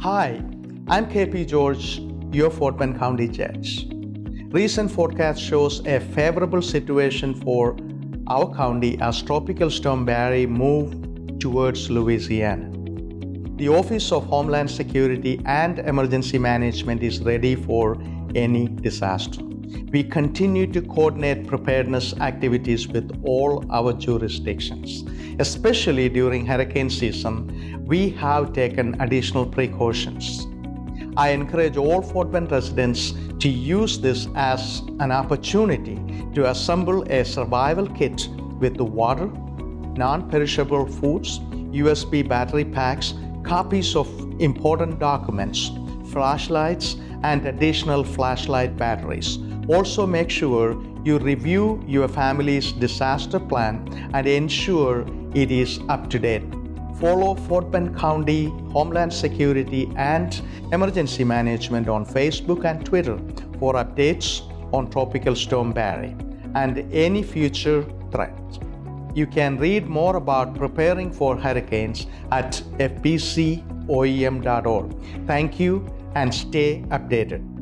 Hi, I'm KP George, your Fort Bend County Judge. Recent forecast shows a favorable situation for our county as Tropical Storm Barry moved towards Louisiana. The Office of Homeland Security and Emergency Management is ready for any disaster. We continue to coordinate preparedness activities with all our jurisdictions. Especially during hurricane season, we have taken additional precautions. I encourage all Fort Bend residents to use this as an opportunity to assemble a survival kit with the water, non-perishable foods, USB battery packs, copies of important documents, flashlights, and additional flashlight batteries. Also make sure you review your family's disaster plan and ensure it is up to date. Follow Fort Bend County Homeland Security and Emergency Management on Facebook and Twitter for updates on Tropical Storm Barry and any future threats. You can read more about preparing for hurricanes at fbcoem.org. Thank you and stay updated.